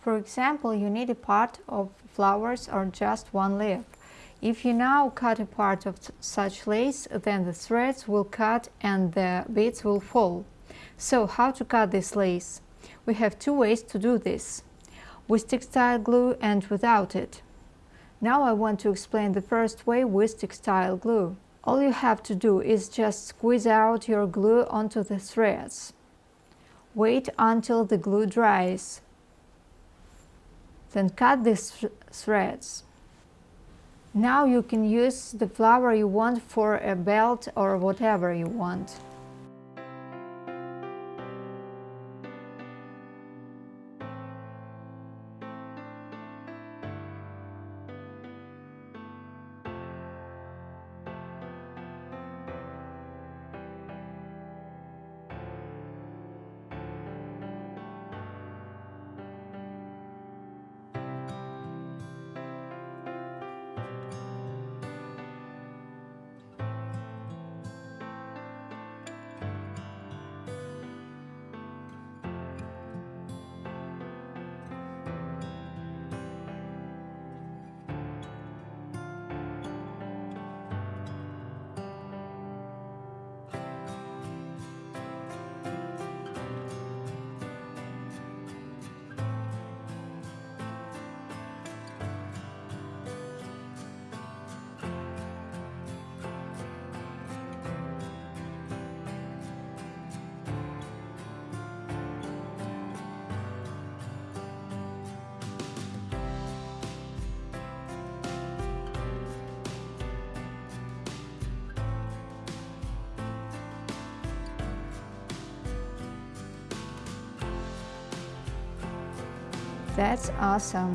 For example, you need a part of flowers or just one leaf. If you now cut a part of such lace, then the threads will cut and the beads will fall. So, how to cut this lace? We have two ways to do this, with textile glue and without it. Now I want to explain the first way with textile glue. All you have to do is just squeeze out your glue onto the threads. Wait until the glue dries. Then cut these th threads. Now you can use the flower you want for a belt or whatever you want. That's awesome!